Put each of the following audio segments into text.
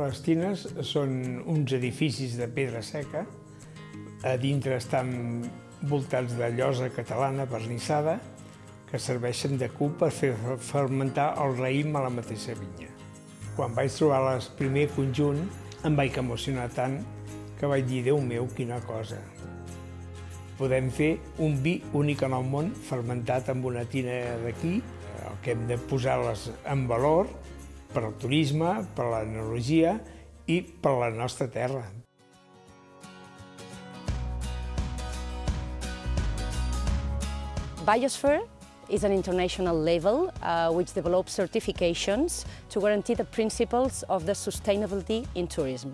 Les tines són uns edificis de pedra seca. A dintre estan voltats de llosa catalana vernissada que serveixen de cub per fer fermentar el raïm a la mateixa vinya. Quan vaig trobar el primer conjunt em vaig emocionar tant que vaig dir, Déu meu, quina cosa. Podem fer un vi únic en el món fermentat amb una tina d'aquí, el que hem de posar-les en valor per al turisme, per a l'enologia i per a la nostra terra. Biosphere is an international label uh, which develops certifications to guarantee the principles of the sustainability in tourism.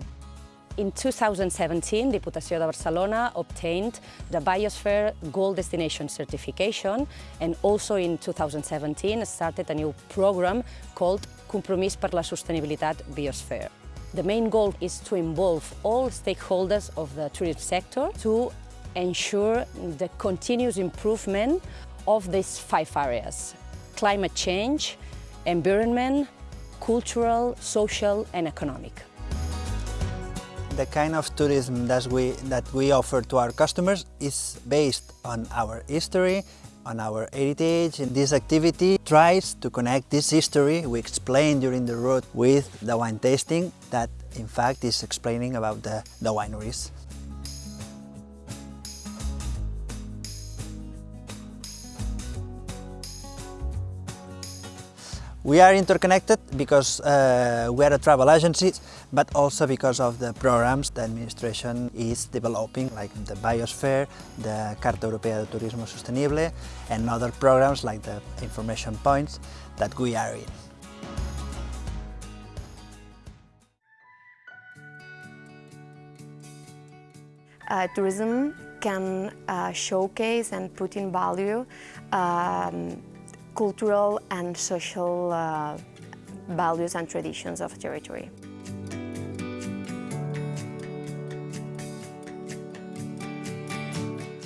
In 2017, Diputació de Barcelona obtained the Biosphere Gold Destination Certification and also in 2017 started a new program called Compromís per la Sostenibilitat Biosphere. The main goal is to involve all stakeholders of the tourism sector to ensure the continuous improvement of these five areas. Climate change, environment, cultural, social and economic. The kind of tourism that we, that we offer to our customers is based on our history, on our heritage. And this activity tries to connect this history we explained during the route with the wine tasting that in fact is explaining about the, the wineries. We are interconnected because uh, we are a travel agency, but also because of the programs the administration is developing, like the Biosphere, the Carta Europea de Turismo Sostenible, and other programs like the information points that we are in. Uh, tourism can uh, showcase and put in value um, cultural and social uh, values and traditions of territory.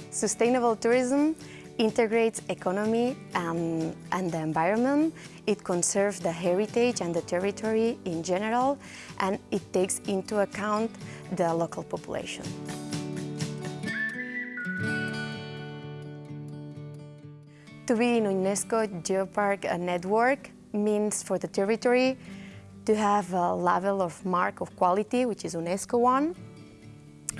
Sustainable tourism integrates economy and, and the environment, it conserves the heritage and the territory in general, and it takes into account the local population. To be in UNESCO Geopark network means for the territory to have a level of mark of quality, which is UNESCO one.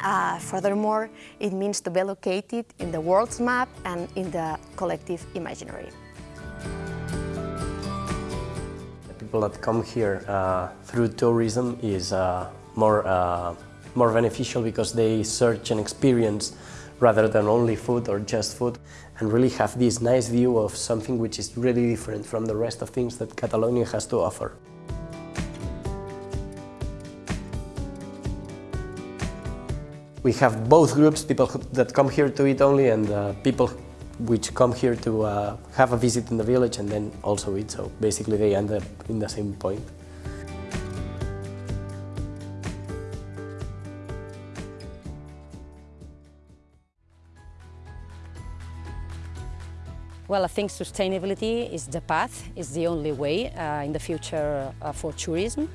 Uh, furthermore, it means to be located in the world's map and in the collective imaginary. The people that come here uh, through tourism is uh, more, uh, more beneficial because they search and experience rather than only food or just food and really have this nice view of something which is really different from the rest of things that Catalonia has to offer. We have both groups, people that come here to eat only and uh, people which come here to uh, have a visit in the village and then also eat, so basically they end up in the same point. Well, I think sustainability is the path, is the only way uh, in the future uh, for tourism.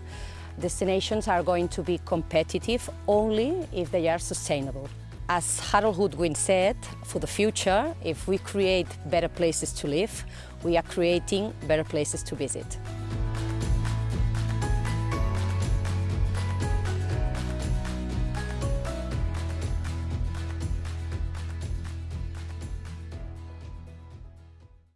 Destinations are going to be competitive only if they are sustainable. As Harold Goodwin said, for the future, if we create better places to live, we are creating better places to visit.